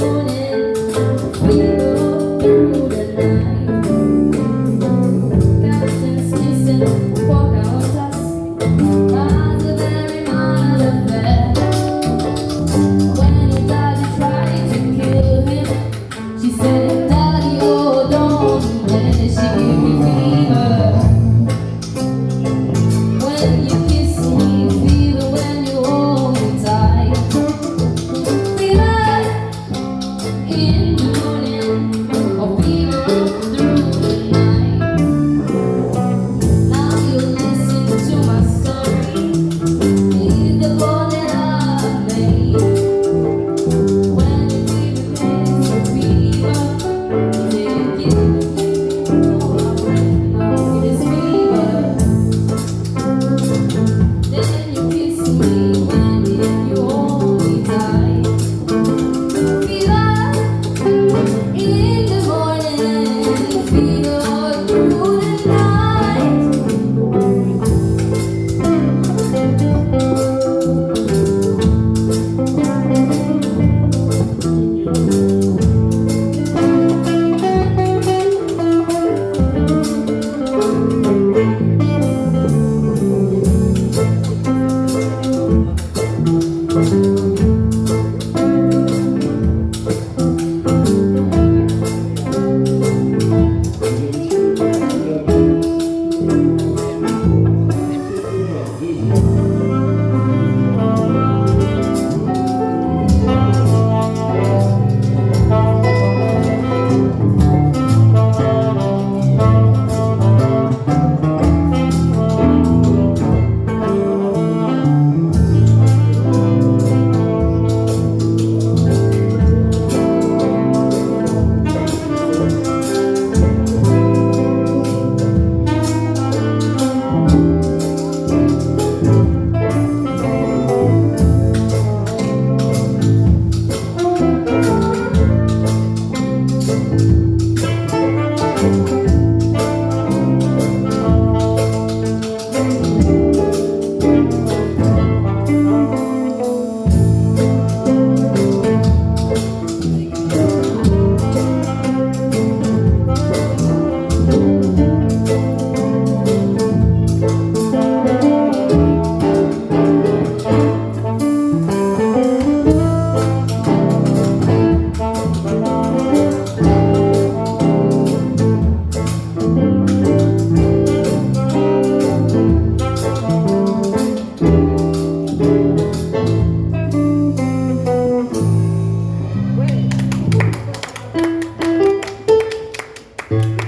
moon